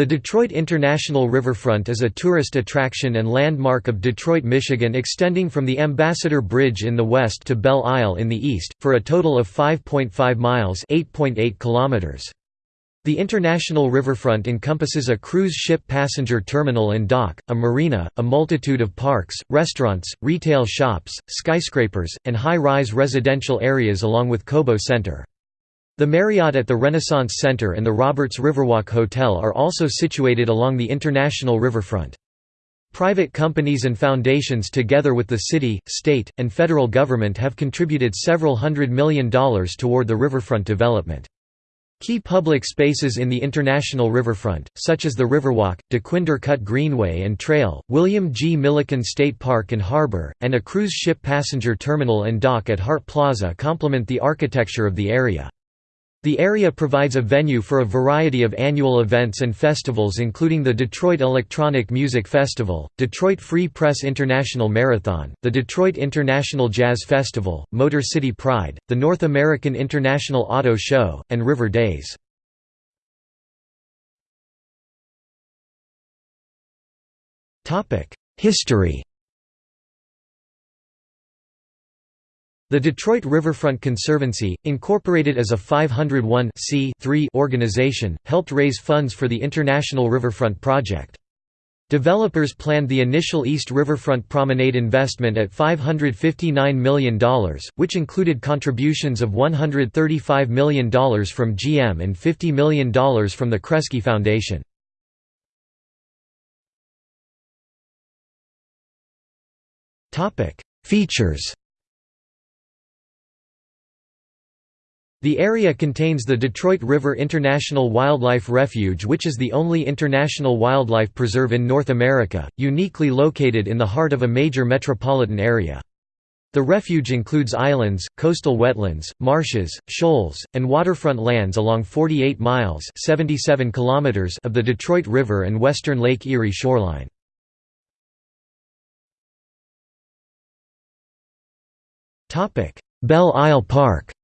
The Detroit International Riverfront is a tourist attraction and landmark of Detroit, Michigan extending from the Ambassador Bridge in the west to Belle Isle in the east, for a total of 5.5 miles kilometers. The International Riverfront encompasses a cruise ship passenger terminal and dock, a marina, a multitude of parks, restaurants, retail shops, skyscrapers, and high-rise residential areas along with Cobo Center. The Marriott at the Renaissance Center and the Roberts Riverwalk Hotel are also situated along the international riverfront. Private companies and foundations together with the city, state, and federal government have contributed several hundred million dollars toward the riverfront development. Key public spaces in the international riverfront, such as the Riverwalk, Dequindre Cut Greenway and Trail, William G. Milliken State Park and Harbor, and a cruise ship passenger terminal and dock at Hart Plaza complement the architecture of the area. The area provides a venue for a variety of annual events and festivals including the Detroit Electronic Music Festival, Detroit Free Press International Marathon, the Detroit International Jazz Festival, Motor City Pride, the North American International Auto Show, and River Days. History The Detroit Riverfront Conservancy, incorporated as a 501 organization, helped raise funds for the International Riverfront Project. Developers planned the initial East Riverfront Promenade investment at $559 million, which included contributions of $135 million from GM and $50 million from the Kresge Foundation. Features The area contains the Detroit River International Wildlife Refuge which is the only international wildlife preserve in North America, uniquely located in the heart of a major metropolitan area. The refuge includes islands, coastal wetlands, marshes, shoals, and waterfront lands along 48 miles 77 kilometers of the Detroit River and western Lake Erie shoreline. Belle Isle Park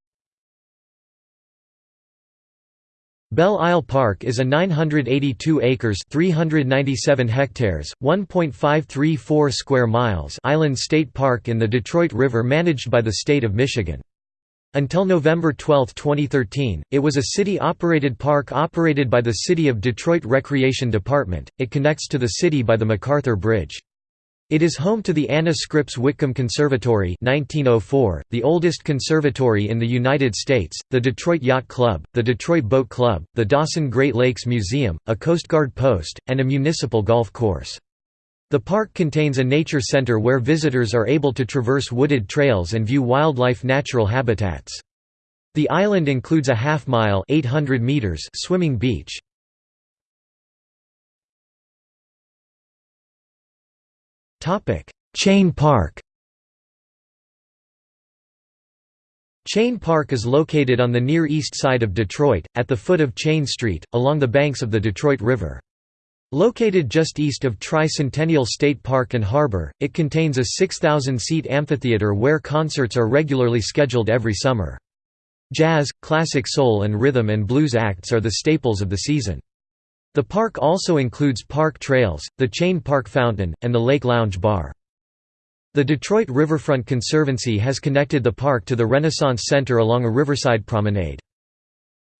Belle Isle Park is a 982 acres 397 hectares, 1.534 square miles island state park in the Detroit River managed by the state of Michigan. Until November 12, 2013, it was a city-operated park operated by the City of Detroit Recreation Department. It connects to the city by the MacArthur Bridge. It is home to the Anna Scripps Whitcomb Conservatory 1904, the oldest conservatory in the United States, the Detroit Yacht Club, the Detroit Boat Club, the Dossin Great Lakes Museum, a Coast Guard post, and a municipal golf course. The park contains a nature center where visitors are able to traverse wooded trails and view wildlife natural habitats. The island includes a half-mile swimming beach. Chene Park Chene Park is located on the near east side of Detroit, at the foot of Chene Street, along the banks of the Detroit River. Located just east of Tri-Centennial State Park and Harbor, it contains a 6,000-seat amphitheater where concerts are regularly scheduled every summer. Jazz, classic soul and rhythm and blues acts are the staples of the season. The park also includes park trails, the Chene Park Fountain, and the Lake Lounge Bar. The Detroit Riverfront Conservancy has connected the park to the Renaissance Center along a riverside promenade.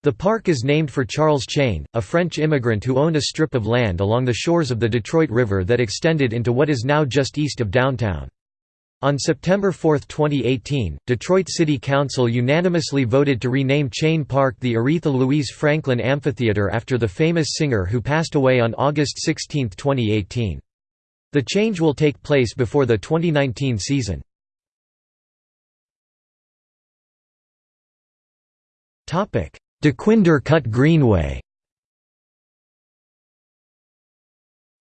The park is named for Charles Chene, a French immigrant who owned a strip of land along the shores of the Detroit River that extended into what is now just east of downtown. On September 4, 2018, Detroit City Council unanimously voted to rename Chene Park the Aretha Louise Franklin Amphitheater after the famous singer who passed away on August 16, 2018. The change will take place before the 2019 season. Dequindre Cut Greenway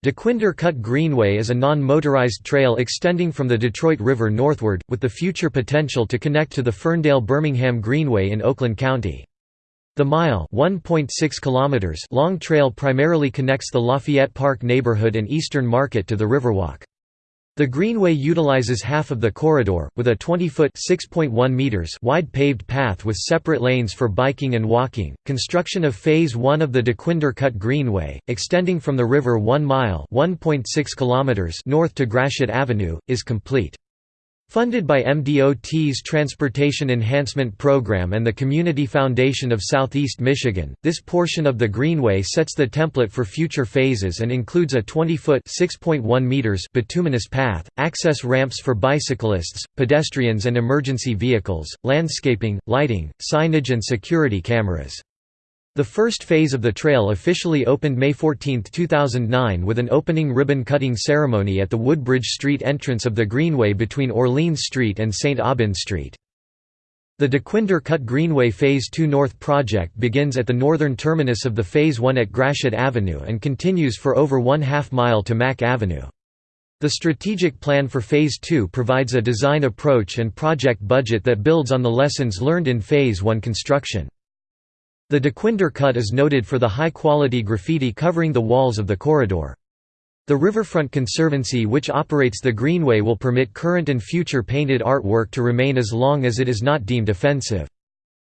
Dequindre Cut Greenway is a non-motorized trail extending from the Detroit River northward, with the future potential to connect to the Ferndale-Birmingham Greenway in Oakland County. The mile kilometers long trail primarily connects the Lafayette Park neighborhood and Eastern Market to the Riverwalk. The Greenway utilizes half of the corridor, with a 20-foot meters wide paved path with separate lanes for biking and walking. Construction of Phase 1 of the Dequindre Cut Greenway, extending from the river 1 mile (1.6 kilometers) north to Gratiot Avenue, is complete. Funded by MDOT's Transportation Enhancement Program and the Community Foundation of Southeast Michigan, this portion of the Greenway sets the template for future phases and includes a 20-foot bituminous path, access ramps for bicyclists, pedestrians and emergency vehicles, landscaping, lighting, signage and security cameras. The first phase of the trail officially opened May 14, 2009 with an opening ribbon-cutting ceremony at the Woodbridge Street entrance of the Greenway between Orleans Street and St. Aubin Street. The Dequindre Cut Greenway Phase 2 North project begins at the northern terminus of the Phase 1 at Gratiot Avenue and continues for over one half mile to Mack Avenue. The strategic plan for Phase 2 provides a design approach and project budget that builds on the lessons learned in Phase 1 construction. The Dequindre Cut is noted for the high-quality graffiti covering the walls of the corridor. The Riverfront Conservancy which operates the Greenway will permit current and future painted artwork to remain as long as it is not deemed offensive.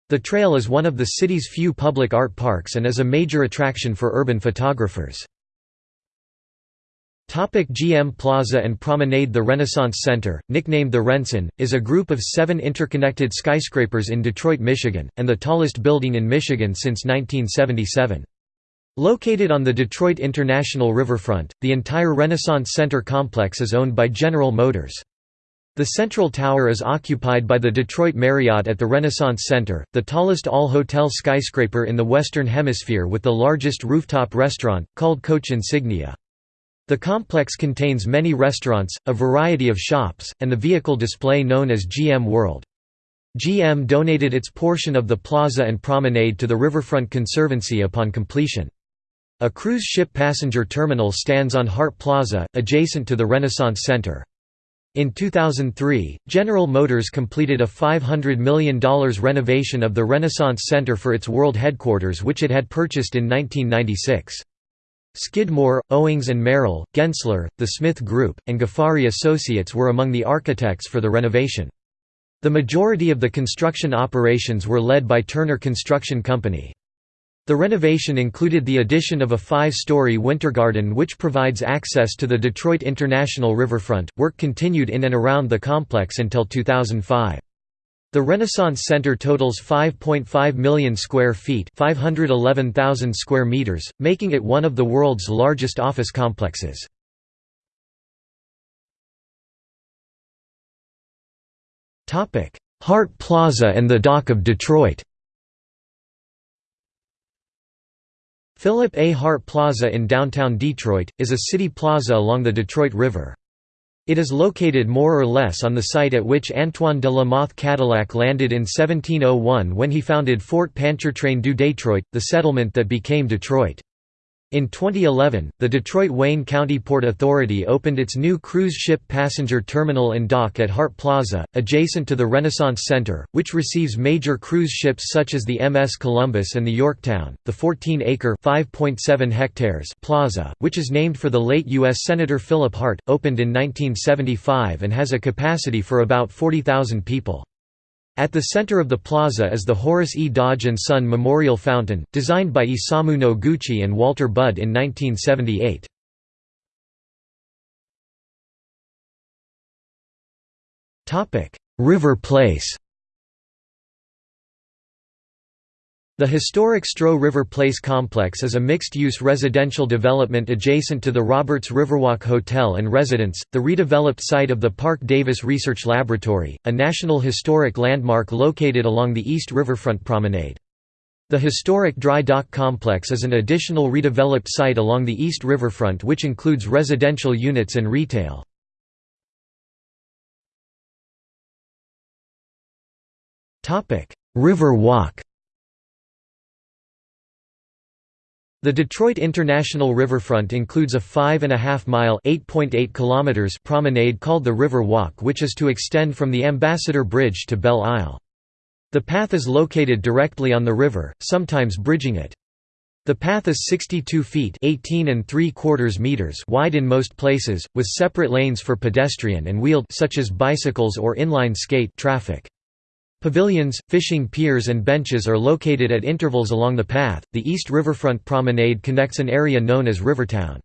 The trail is one of the city's few public art parks and is a major attraction for urban photographers. GM Plaza and Promenade The Renaissance Center, nicknamed the RenCen, is a group of seven interconnected skyscrapers in Detroit, Michigan, and the tallest building in Michigan since 1977. Located on the Detroit International Riverfront, the entire Renaissance Center complex is owned by General Motors. The central tower is occupied by the Detroit Marriott at the Renaissance Center, the tallest all-hotel skyscraper in the Western Hemisphere with the largest rooftop restaurant, called Coach Insignia. The complex contains many restaurants, a variety of shops, and the vehicle display known as GM World. GM donated its portion of the plaza and promenade to the Riverfront Conservancy upon completion. A cruise ship passenger terminal stands on Hart Plaza, adjacent to the Renaissance Center. In 2003, General Motors completed a $500 million renovation of the Renaissance Center for its world headquarters which it had purchased in 1996. Skidmore, Owings and Merrill, Gensler, the Smith Group, and Ghafari Associates were among the architects for the renovation. The majority of the construction operations were led by Turner Construction Company. The renovation included the addition of a five-story winter garden which provides access to the Detroit International Riverfront. Work continued in and around the complex until 2005. The Renaissance Center totals 5.5 million square feet 511,000 square meters, making it one of the world's largest office complexes. Hart Plaza and the Dock of Detroit Philip A. Hart Plaza in downtown Detroit, is a city plaza along the Detroit River. It is located more or less on the site at which Antoine de la Mothe Cadillac landed in 1701 when he founded Fort Pontchartrain du Detroit, the settlement that became Detroit. In 2011, the Detroit-Wayne County Port Authority opened its new cruise ship passenger terminal and dock at Hart Plaza, adjacent to the Renaissance Center, which receives major cruise ships such as the MS Columbus and the Yorktown. The 14-acre (5.7 hectares) plaza, which is named for the late U.S. Senator Philip Hart, opened in 1975 and has a capacity for about 40,000 people. At the center of the plaza is the Horace E. Dodge & Son Memorial Fountain, designed by Isamu Noguchi and Walter Budd in 1978. River Place The historic Stroh River Place complex is a mixed-use residential development adjacent to the Roberts Riverwalk Hotel and Residence, the redeveloped site of the Parke-Davis Research Laboratory, a National Historic Landmark located along the East Riverfront Promenade. The historic dry dock complex is an additional redeveloped site along the East Riverfront which includes residential units and retail. River Walk The Detroit International Riverfront includes a 5.5-mile promenade called the River Walk which is to extend from the Ambassador Bridge to Belle Isle. The path is located directly on the river, sometimes bridging it. The path is 62 feet 18 and 3 quarters meters wide in most places, with separate lanes for pedestrian and wheeled such as bicycles or inline skate traffic. Pavilions, fishing piers and benches are located at intervals along the path. The East Riverfront Promenade connects an area known as Rivertown.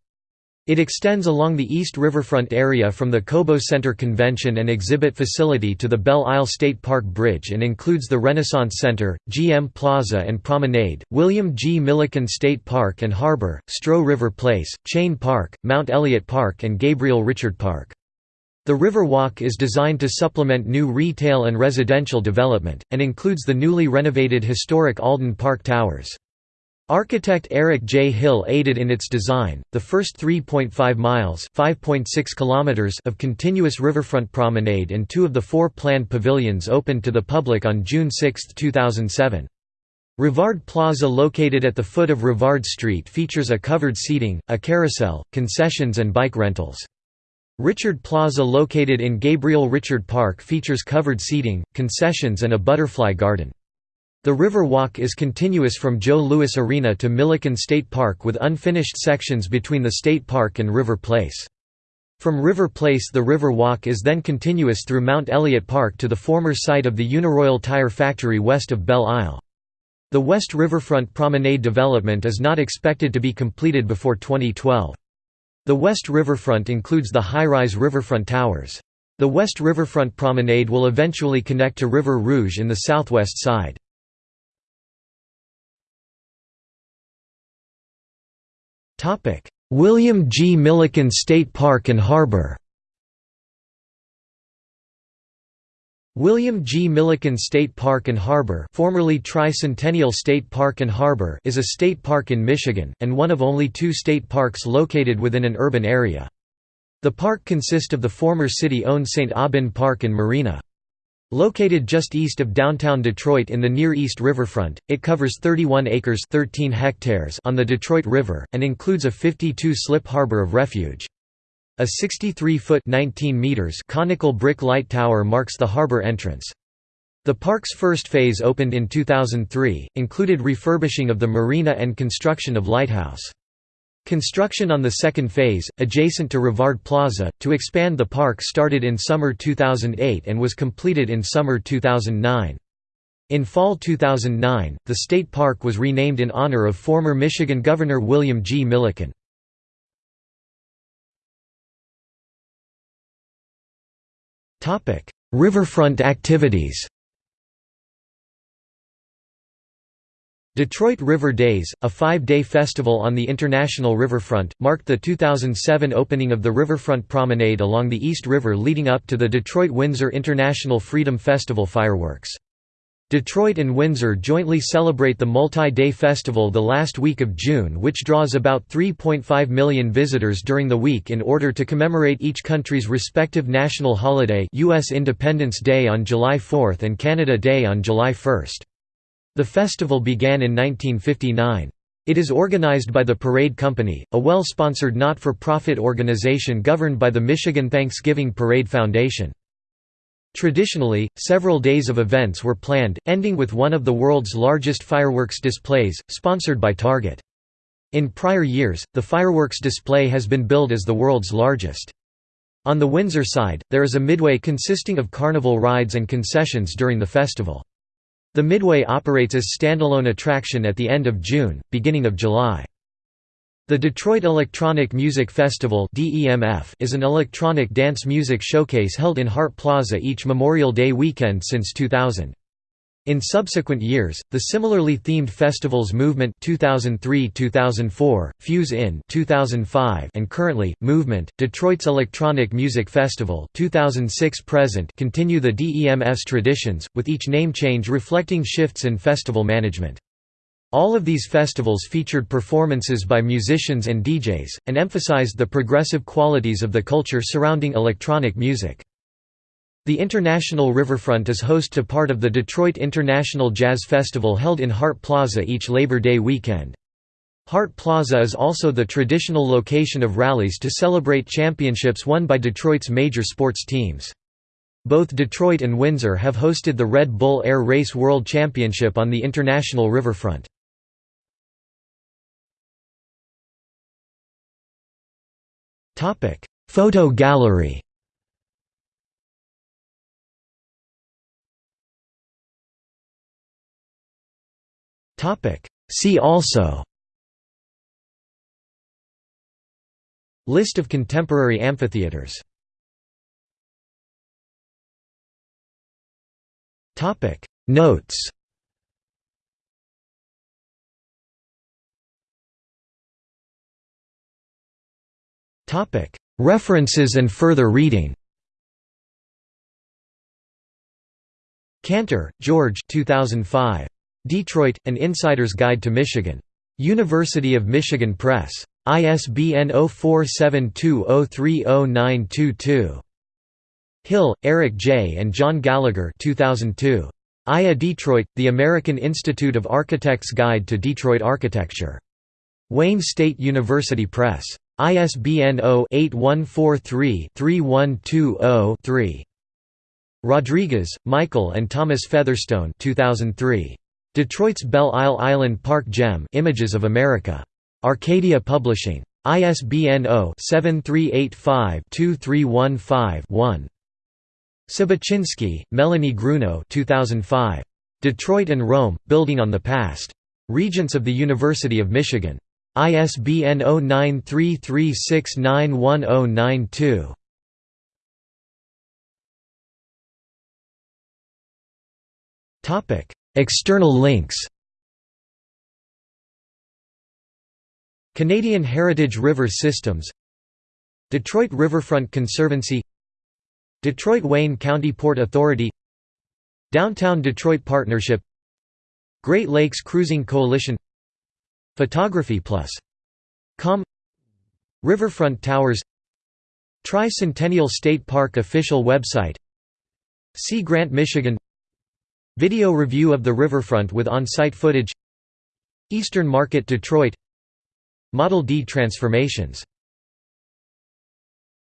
It extends along the East Riverfront area from the Cobo Center Convention and Exhibit Facility to the Belle Isle State Park Bridge and includes the Renaissance Center, GM Plaza and Promenade, William G. Milliken State Park and Harbor, Stroh River Place, Chene Park, Mount Elliott Park and Gabriel Richard Park. The River Walk is designed to supplement new retail and residential development, and includes the newly renovated historic Alden Park Towers. Architect Eric J. Hill aided in its design. The first 3.5 miles (5.6 kilometers) of continuous riverfront promenade and two of the four planned pavilions opened to the public on June 6, 2007. Rivard Plaza located at the foot of Rivard Street features a covered seating, a carousel, concessions and bike rentals. Richard Plaza located in Gabriel Richard Park features covered seating, concessions and a butterfly garden. The River Walk is continuous from Joe Louis Arena to Milliken State Park with unfinished sections between the state park and River Place. From River Place the River Walk is then continuous through Mount Elliott Park to the former site of the Uniroyal Tire Factory west of Belle Isle. The West Riverfront Promenade development is not expected to be completed before 2012. The West Riverfront includes the high-rise riverfront towers. The West Riverfront Promenade will eventually connect to River Rouge in the southwest side. William G. Milliken State Park and Harbor William G. Milliken State Park and Harbor formerly Tricentennial State Park and Harbor is a state park in Michigan, and one of only two state parks located within an urban area. The park consists of the former city-owned St. Aubin Park and Marina. Located just east of downtown Detroit in the Near East Riverfront, it covers 31 acres 13 hectares on the Detroit River, and includes a 52-slip harbor of refuge. A 63-foot conical brick light tower marks the harbor entrance. The park's first phase opened in 2003, included refurbishing of the marina and construction of lighthouse. Construction on the second phase, adjacent to Rivard Plaza, to expand the park started in summer 2008 and was completed in summer 2009. In fall 2009, the state park was renamed in honor of former Michigan Governor William G. Milliken. Riverfront activities Detroit River Days, a five-day festival on the International Riverfront, marked the 2007 opening of the Riverfront Promenade along the East River leading up to the Detroit-Windsor International Freedom Festival fireworks. Detroit and Windsor jointly celebrate the multi-day festival the last week of June which draws about 3.5 million visitors during the week in order to commemorate each country's respective national holiday US Independence Day on July 4 and Canada Day on July 1. The festival began in 1959. It is organized by the Parade Company, a well-sponsored not-for-profit organization governed by the Michigan Thanksgiving Parade Foundation. Traditionally, several days of events were planned, ending with one of the world's largest fireworks displays, sponsored by Target. In prior years, the fireworks display has been billed as the world's largest. On the Windsor side, there is a midway consisting of carnival rides and concessions during the festival. The Midway operates as a standalone attraction at the end of June, beginning of July. The Detroit Electronic Music Festival is an electronic dance music showcase held in Hart Plaza each Memorial Day weekend since 2000. In subsequent years, the similarly themed festivals Movement 2003-2004, Fuse In 2005, and currently Movement, Detroit's Electronic Music Festival 2006-present continue the DEMF's traditions, with each name change reflecting shifts in festival management. All of these festivals featured performances by musicians and DJs, and emphasized the progressive qualities of the culture surrounding electronic music. The International Riverfront is host to part of the Detroit International Jazz Festival held in Hart Plaza each Labor Day weekend. Hart Plaza is also the traditional location of rallies to celebrate championships won by Detroit's major sports teams. Both Detroit and Windsor have hosted the Red Bull Air Race World Championship on the International Riverfront. Photo gallery Topic: See also List of contemporary amphitheaters Topic: Notes References and further reading Cantor, George 2005. Detroit, An Insider's Guide to Michigan. University of Michigan Press. ISBN 0472030922. Hill, Eric J. and John Gallagher 2002. IA Detroit, The American Institute of Architects Guide to Detroit Architecture. Wayne State University Press. ISBN 0-8143-3120-3. Rodriguez, Michael and Thomas Featherstone 2003. Detroit's Belle Isle Island Park Gem Images of America. Arcadia Publishing. ISBN 0-7385-2315-1. Sabaczynski, Melanie Gruno 2005. Detroit and Rome, Building on the Past. Regents of the University of Michigan. ISBN 0933691092. Topic External links. Canadian Heritage River Systems. Detroit Riverfront Conservancy. Detroit Wayne County Port Authority. Downtown Detroit Partnership. Great Lakes Cruising Coalition Photography Plus. Com. Riverfront Towers. Tri-Centennial State Park official website. Sea Grant, Michigan. Video review of the riverfront with on-site footage. Eastern Market Detroit. Model D transformations